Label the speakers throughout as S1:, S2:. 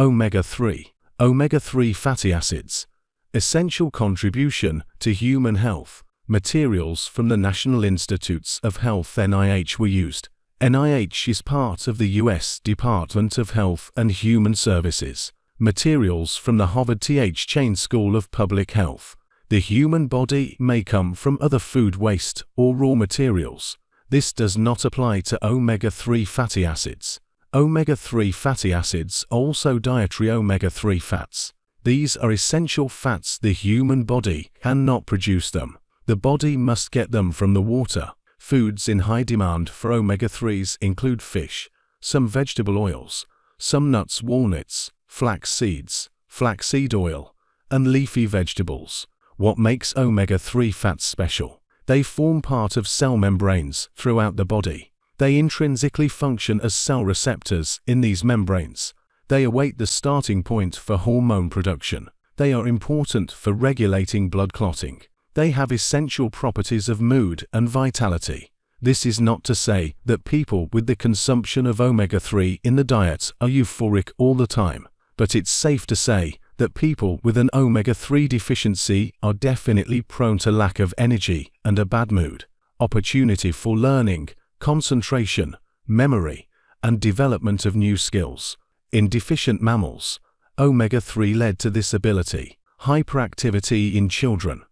S1: Omega-3. Omega-3 fatty acids. Essential contribution to human health. Materials from the National Institutes of Health NIH were used. NIH is part of the U.S. Department of Health and Human Services. Materials from the Harvard T.H. Chan School of Public Health. The human body may come from other food waste or raw materials. This does not apply to omega-3 fatty acids. Omega-3 fatty acids also dietary omega-3 fats. These are essential fats the human body cannot produce them. The body must get them from the water. Foods in high demand for omega-3s include fish, some vegetable oils, some nuts walnuts, flax seeds, flaxseed oil, and leafy vegetables. What makes omega-3 fats special? They form part of cell membranes throughout the body. They intrinsically function as cell receptors in these membranes. They await the starting point for hormone production. They are important for regulating blood clotting. They have essential properties of mood and vitality. This is not to say that people with the consumption of omega-3 in the diet are euphoric all the time, but it's safe to say that people with an omega-3 deficiency are definitely prone to lack of energy and a bad mood. Opportunity for learning, concentration, memory, and development of new skills. In deficient mammals, omega-3 led to this ability. Hyperactivity in children.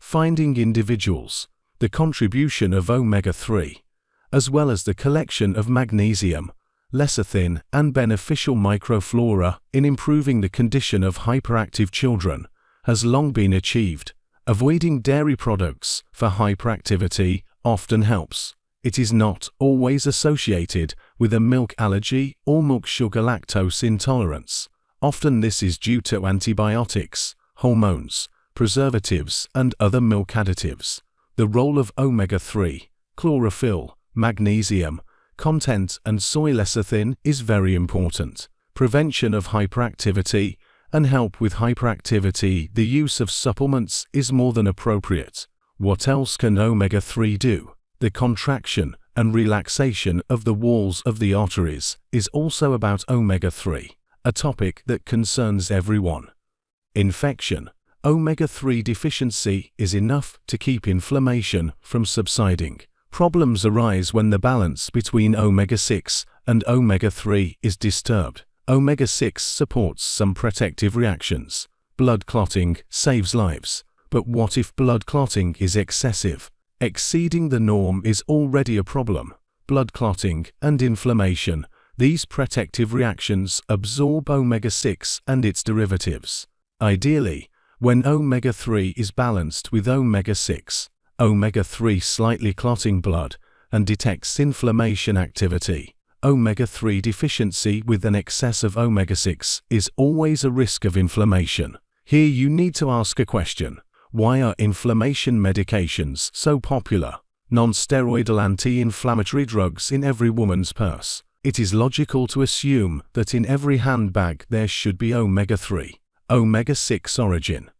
S1: Finding individuals, the contribution of omega-3, as well as the collection of magnesium, lecithin, and beneficial microflora in improving the condition of hyperactive children, has long been achieved. Avoiding dairy products for hyperactivity often helps. It is not always associated with a milk allergy or milk sugar lactose intolerance. Often this is due to antibiotics, hormones, preservatives, and other milk additives. The role of omega-3, chlorophyll, magnesium, content and soy lecithin is very important. Prevention of hyperactivity and help with hyperactivity the use of supplements is more than appropriate. What else can omega-3 do? The contraction and relaxation of the walls of the arteries is also about omega-3, a topic that concerns everyone. Infection Omega-3 deficiency is enough to keep inflammation from subsiding. Problems arise when the balance between omega-6 and omega-3 is disturbed. Omega-6 supports some protective reactions. Blood clotting saves lives. But what if blood clotting is excessive? Exceeding the norm is already a problem. Blood clotting and inflammation, these protective reactions absorb omega-6 and its derivatives. Ideally, when omega-3 is balanced with omega-6, omega-3 slightly clotting blood and detects inflammation activity. Omega-3 deficiency with an excess of omega-6 is always a risk of inflammation. Here you need to ask a question. Why are inflammation medications so popular? Non-steroidal anti-inflammatory drugs in every woman's purse. It is logical to assume that in every handbag there should be omega-3 omega-6 origin.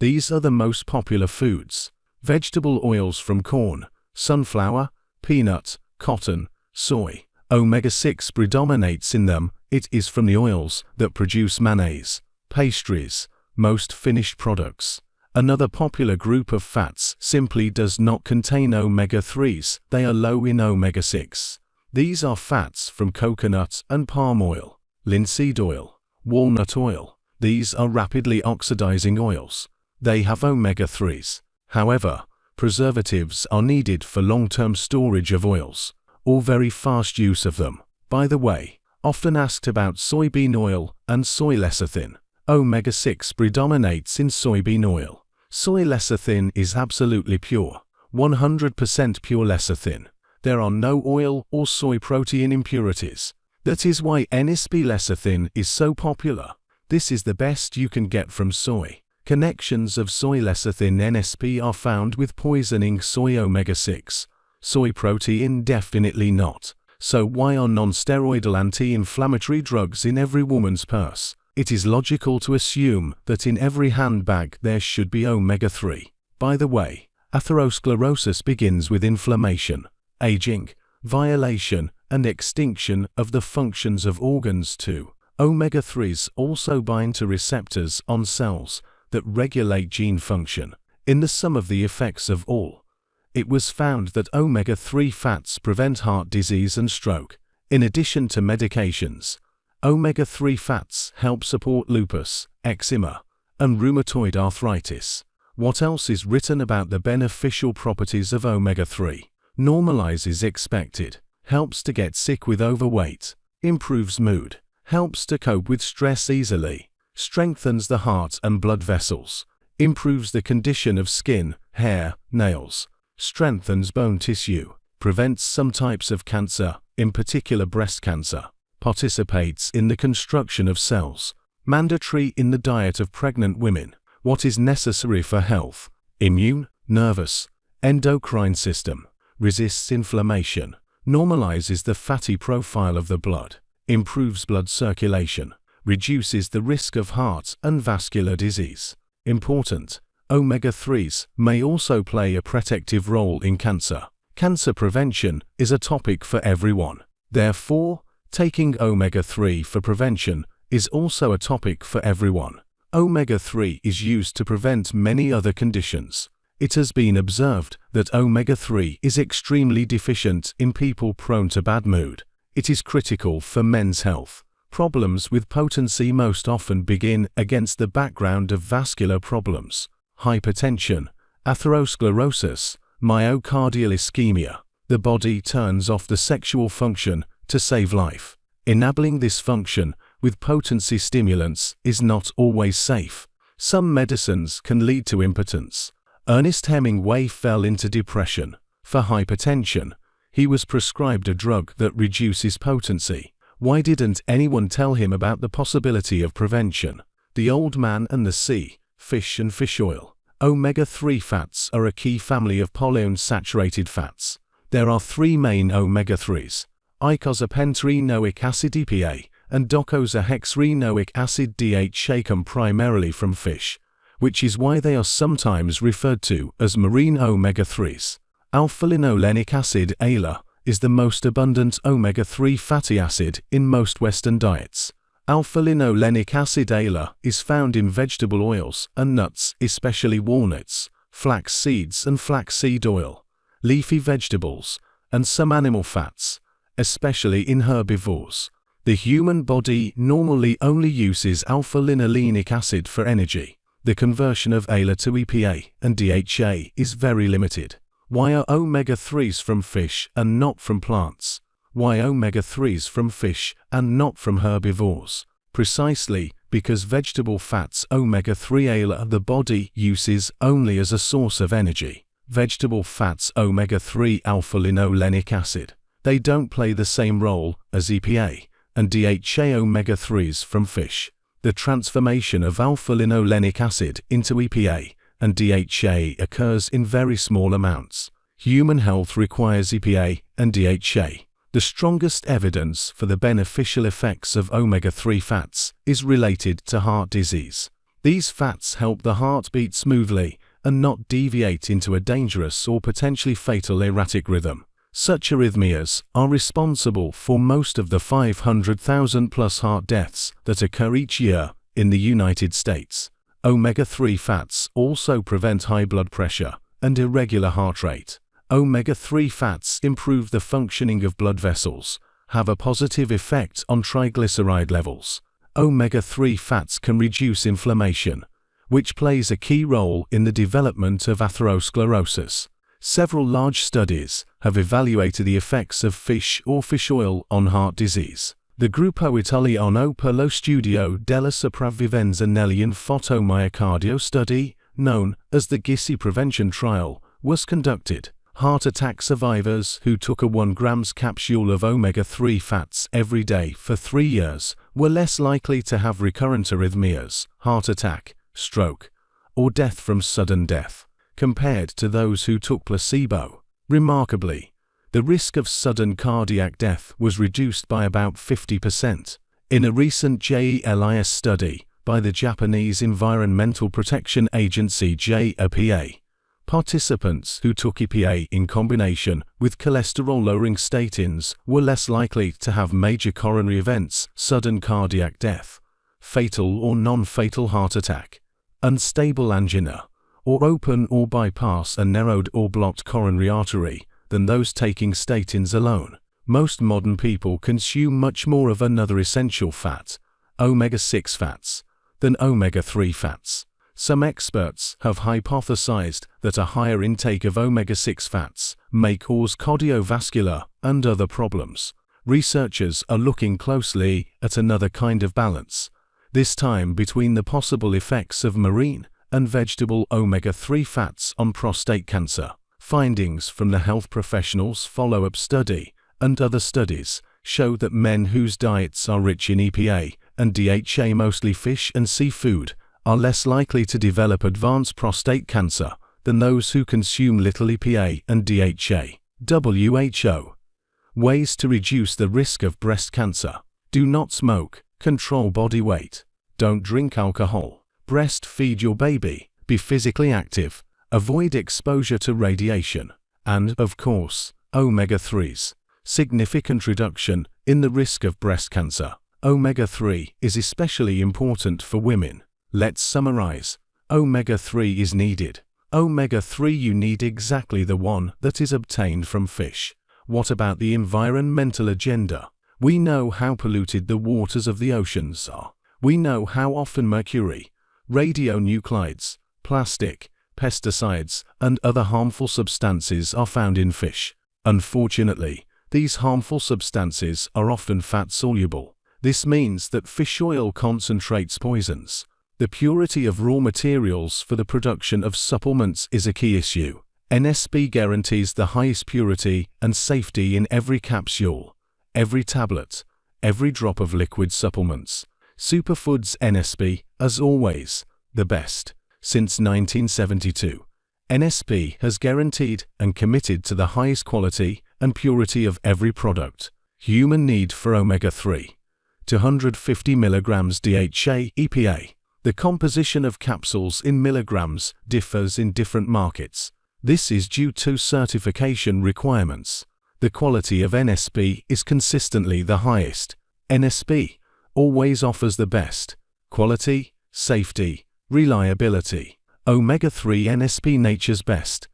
S1: These are the most popular foods. Vegetable oils from corn, sunflower, peanut, cotton, soy. Omega-6 predominates in them. It is from the oils that produce mayonnaise, pastries, most finished products. Another popular group of fats simply does not contain omega-3s. They are low in omega-6. These are fats from coconut and palm oil, linseed oil, walnut oil, these are rapidly oxidizing oils. They have omega-3s. However, preservatives are needed for long-term storage of oils, or very fast use of them. By the way, often asked about soybean oil and soy lecithin. Omega-6 predominates in soybean oil. Soy lecithin is absolutely pure, 100% pure lecithin. There are no oil or soy protein impurities. That is why NSP lecithin is so popular. This is the best you can get from soy. Connections of soy lecithin NSP are found with poisoning soy omega-6. Soy protein definitely not. So why are non-steroidal anti-inflammatory drugs in every woman's purse? It is logical to assume that in every handbag there should be omega-3. By the way, atherosclerosis begins with inflammation, aging, violation, and extinction of the functions of organs too. Omega-3s also bind to receptors on cells that regulate gene function. In the sum of the effects of all, it was found that omega-3 fats prevent heart disease and stroke. In addition to medications, omega-3 fats help support lupus, eczema, and rheumatoid arthritis. What else is written about the beneficial properties of omega-3? Normalizes expected, helps to get sick with overweight, improves mood, helps to cope with stress easily, strengthens the heart and blood vessels, improves the condition of skin, hair, nails, strengthens bone tissue, prevents some types of cancer, in particular breast cancer, participates in the construction of cells, mandatory in the diet of pregnant women, what is necessary for health, immune, nervous, endocrine system, resists inflammation, normalizes the fatty profile of the blood, improves blood circulation, reduces the risk of heart and vascular disease. Important, omega-3s may also play a protective role in cancer. Cancer prevention is a topic for everyone. Therefore, taking omega-3 for prevention is also a topic for everyone. Omega-3 is used to prevent many other conditions. It has been observed that omega-3 is extremely deficient in people prone to bad mood, it is critical for men's health. Problems with potency most often begin against the background of vascular problems, hypertension, atherosclerosis, myocardial ischemia. The body turns off the sexual function to save life. Enabling this function with potency stimulants is not always safe. Some medicines can lead to impotence. Ernest Hemingway fell into depression. For hypertension, he was prescribed a drug that reduces potency. Why didn't anyone tell him about the possibility of prevention? The Old Man and the Sea, Fish and Fish Oil. Omega-3 fats are a key family of polyunsaturated fats. There are three main omega-3s, icosapentaenoic acid EPA and docosahexaenoic acid DHA come primarily from fish, which is why they are sometimes referred to as marine omega-3s. Alpha-linolenic acid ALA is the most abundant omega-3 fatty acid in most Western diets. Alpha-linolenic acid ALA is found in vegetable oils and nuts, especially walnuts, flax seeds and flaxseed oil, leafy vegetables, and some animal fats, especially in herbivores. The human body normally only uses alpha-linolenic acid for energy. The conversion of ALA to EPA and DHA is very limited. Why are omega-3s from fish and not from plants? Why omega-3s from fish and not from herbivores? Precisely because vegetable fats omega-3 ALA the body uses only as a source of energy. Vegetable fats omega-3 alpha-linolenic acid. They don't play the same role as EPA and DHA omega-3s from fish. The transformation of alpha-linolenic acid into EPA and DHA occurs in very small amounts. Human health requires EPA and DHA. The strongest evidence for the beneficial effects of omega-3 fats is related to heart disease. These fats help the heart beat smoothly and not deviate into a dangerous or potentially fatal erratic rhythm. Such arrhythmias are responsible for most of the 500,000 plus heart deaths that occur each year in the United States. Omega-3 fats also prevent high blood pressure and irregular heart rate. Omega-3 fats improve the functioning of blood vessels, have a positive effect on triglyceride levels. Omega-3 fats can reduce inflammation, which plays a key role in the development of atherosclerosis. Several large studies have evaluated the effects of fish or fish oil on heart disease. The Gruppo Italiano per lo studio della sopravvivenza negli infarto study, known as the GISSI prevention trial, was conducted. Heart attack survivors who took a 1 grams capsule of omega-3 fats every day for three years were less likely to have recurrent arrhythmias, heart attack, stroke, or death from sudden death, compared to those who took placebo. Remarkably, the risk of sudden cardiac death was reduced by about 50%. In a recent JELIS study by the Japanese Environmental Protection Agency JEPA, Participants who took EPA in combination with cholesterol-lowering statins were less likely to have major coronary events, sudden cardiac death, fatal or non-fatal heart attack, unstable angina, or open or bypass a narrowed or blocked coronary artery than those taking statins alone. Most modern people consume much more of another essential fat, omega-6 fats, than omega-3 fats. Some experts have hypothesized that a higher intake of omega-6 fats may cause cardiovascular and other problems. Researchers are looking closely at another kind of balance, this time between the possible effects of marine and vegetable omega-3 fats on prostate cancer. Findings from the health professionals follow-up study and other studies show that men whose diets are rich in EPA and DHA mostly fish and seafood are less likely to develop advanced prostate cancer than those who consume little EPA and DHA. WHO. Ways to reduce the risk of breast cancer. Do not smoke. Control body weight. Don't drink alcohol. Breastfeed your baby. Be physically active. Avoid exposure to radiation. And, of course, omega-3s. Significant reduction in the risk of breast cancer. Omega-3 is especially important for women. Let's summarize. Omega-3 is needed. Omega-3 you need exactly the one that is obtained from fish. What about the environmental agenda? We know how polluted the waters of the oceans are. We know how often mercury, radionuclides, plastic, pesticides, and other harmful substances are found in fish. Unfortunately, these harmful substances are often fat-soluble. This means that fish oil concentrates poisons, the purity of raw materials for the production of supplements is a key issue. NSP guarantees the highest purity and safety in every capsule, every tablet, every drop of liquid supplements. Superfoods NSP, as always, the best. Since 1972, NSP has guaranteed and committed to the highest quality and purity of every product. Human need for omega-3. 250 milligrams DHA EPA. The composition of capsules in milligrams differs in different markets. This is due to certification requirements. The quality of NSP is consistently the highest. NSP always offers the best quality, safety, reliability. Omega-3 NSP Nature's Best